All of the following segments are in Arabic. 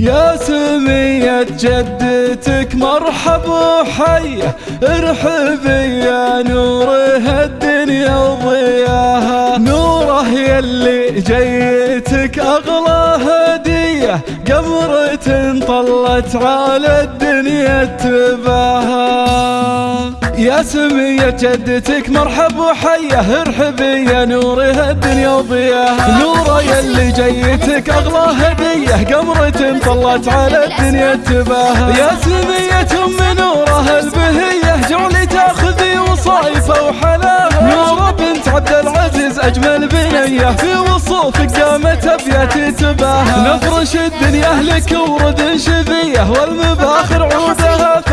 يا سمية جدتك مرحب وحية ارحبي يا نور هالدنيا وضياها. نوره يلي جيتك أغلى هدية قمرة طلت على الدنيا تباها. يا سمية جدتك مرحب وحية ارحبي يا نور هالدنيا وضياها نوره يلي جيتك أغلى هدية. قمرة طلت على الدنيا تباها يا سمية ام نوره البهية جعلي تأخذي وصايفة وحلاها. نوره بنت عبد العزيز أجمل بنية. في وصوفك قامت أبيات تباها نفرش الدنيا لك ورد شذية. والمباخر عودها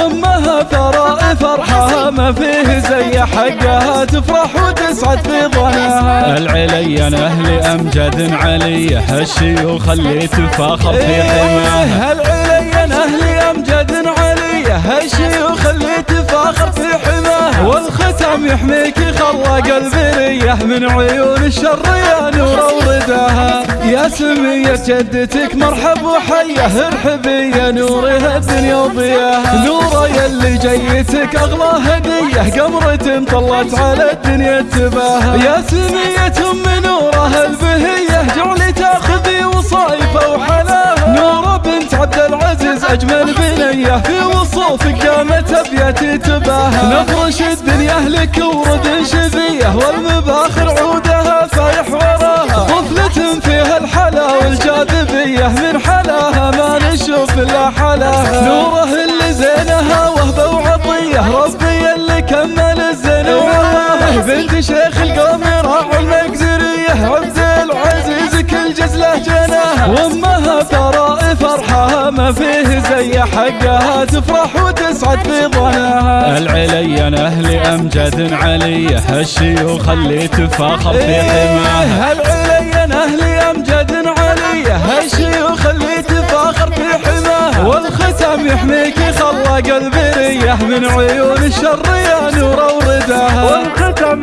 وامها ثراء فرحها ما فيه زي حقها تفرح وتسعد في ظناها العليا أهلي أمجد علي هالشيوخ اللي تفاخر في حماها. العليا أهلي أمجد علي هالشيوخ اللي تفاخر في حماها. والختم يحميك خلى قلبي من عيون الشر يا نور ورداها. يا سمية جدتك مرحب وحية ارحبي يا نور هالدنيا وضياها نورة يلي جيتك أغلى هدية. قمرة طلت على الدنيا تباها يا سمية ام نوره البهية. جعلي تأخذي وصايفة وحلاها نورة بنت عبد العزيز أجمل بنية. في وصوفك قامت ابياتي تباها نفرش الدنيا لك ورد شذية. والمباخر والجاذبية من حلاها ما نشوف إلا حلاها. نوره اللي زينها وهبة وعطية ربي اللي كمل الزنوة بنت شيخ القوم راح المقدرية عبد العزيز كل جزلة جناها. وأمها ثراء فرحها ما فيه زي حقها تفرح وتسعد في ظناها. العليا أهلي أمجد علي هالشيوخ اللي تفاخر في حماها. يحميك خلى قلبي ريح من عيون الشر يا نور ورداها والختم